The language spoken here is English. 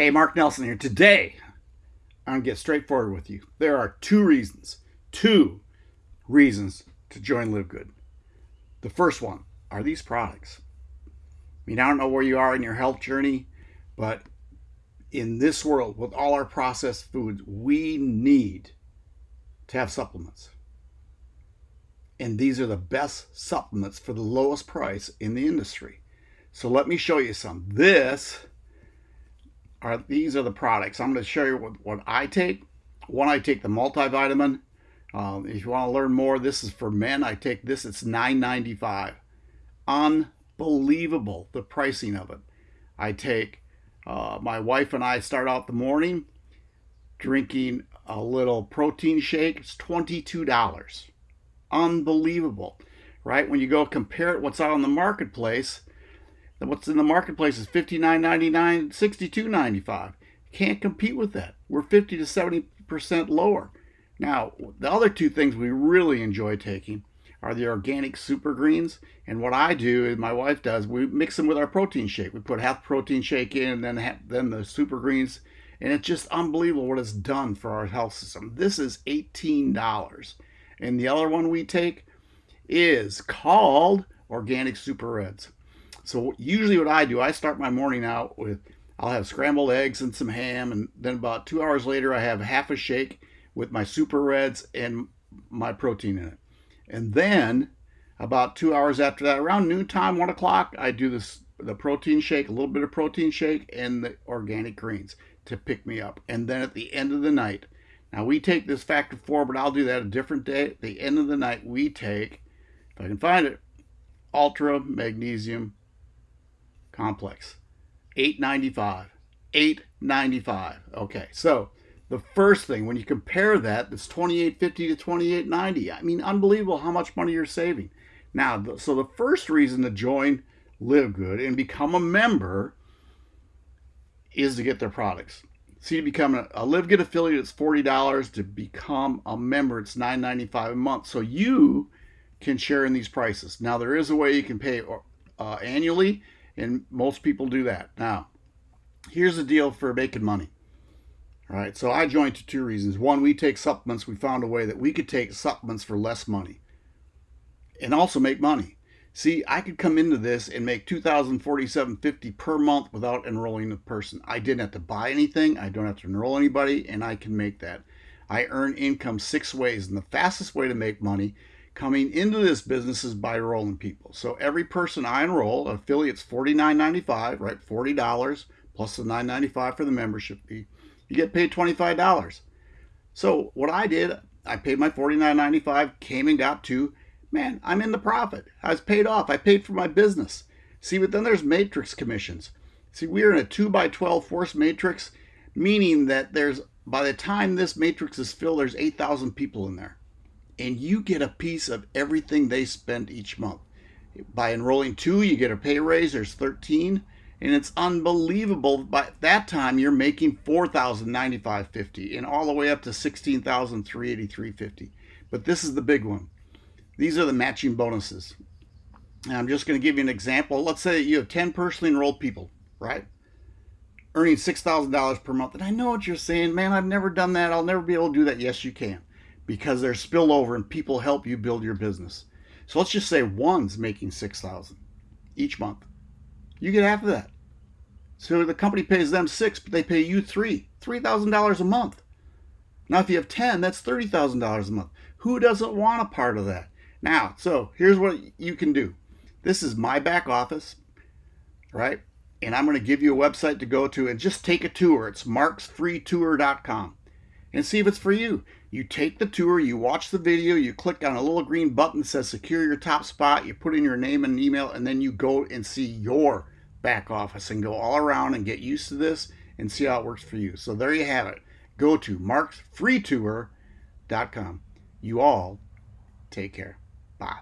Hey, Mark Nelson here. Today, I'm going to get straightforward with you. There are two reasons, two reasons to join Live Good. The first one are these products. I mean, I don't know where you are in your health journey, but in this world, with all our processed foods, we need to have supplements. And these are the best supplements for the lowest price in the industry. So let me show you some. This are these are the products. I'm going to show you what, what I take. One, I take the multivitamin. Um, if you want to learn more, this is for men. I take this. It's $9.95. Unbelievable the pricing of it. I take. Uh, my wife and I start out the morning drinking a little protein shake. It's $22. Unbelievable, right? When you go compare it, what's out on the marketplace, what's in the marketplace is $59.99, $62.95. Can't compete with that. We're 50 to 70% lower. Now, the other two things we really enjoy taking are the organic super greens. And what I do, and my wife does, we mix them with our protein shake. We put half protein shake in and then, then the super greens. And it's just unbelievable what it's done for our health system. This is $18. And the other one we take is called Organic Super Reds. So usually what I do, I start my morning out with, I'll have scrambled eggs and some ham, and then about two hours later, I have half a shake with my super reds and my protein in it. And then about two hours after that, around noontime, one o'clock, I do this the protein shake, a little bit of protein shake, and the organic greens to pick me up. And then at the end of the night, now we take this factor four, but I'll do that a different day. At the end of the night, we take, if I can find it, ultra magnesium complex. 895. 895. Okay, so the first thing when you compare that, it's 2850 to 2890. I mean, unbelievable how much money you're saving. Now, so the first reason to join Live Good and become a member is to get their products. See, to become a, Live Good affiliate, it's $40. To become a member, it's $9.95 a month. So you can share in these prices. Now, there is a way you can pay uh, annually and most people do that. Now, here's the deal for making money. All right, so I joined for two reasons. One, we take supplements. We found a way that we could take supplements for less money and also make money. See, I could come into this and make $2,047.50 per month without enrolling a person. I didn't have to buy anything. I don't have to enroll anybody, and I can make that. I earn income six ways, and the fastest way to make money coming into this business is by enrolling people. So every person I enroll, affiliates $49.95, right? $40 plus the $9.95 for the membership fee. You get paid $25. So what I did, I paid my $49.95, came and got to, man, I'm in the profit. I was paid off. I paid for my business. See, but then there's matrix commissions. See, we are in a 2 by 12 force matrix, meaning that there's by the time this matrix is filled, there's 8,000 people in there and you get a piece of everything they spend each month. By enrolling two, you get a pay raise. There's 13, and it's unbelievable. By that time, you're making 4,095.50 and all the way up to 16,383.50. But this is the big one. These are the matching bonuses. And I'm just going to give you an example. Let's say that you have 10 personally enrolled people, right? Earning $6,000 per month. And I know what you're saying, man, I've never done that. I'll never be able to do that. Yes, you can because there's spillover and people help you build your business. So let's just say one's making 6000 each month. You get half of that. So the company pays them six, but they pay you three. $3,000 a month. Now, if you have 10, that's $30,000 a month. Who doesn't want a part of that? Now, so here's what you can do. This is my back office, right? And I'm going to give you a website to go to and just take a tour. It's marksfreetour.com and see if it's for you. You take the tour, you watch the video, you click on a little green button that says secure your top spot, you put in your name and email, and then you go and see your back office and go all around and get used to this and see how it works for you. So there you have it. Go to marksfreetour.com. You all take care. Bye.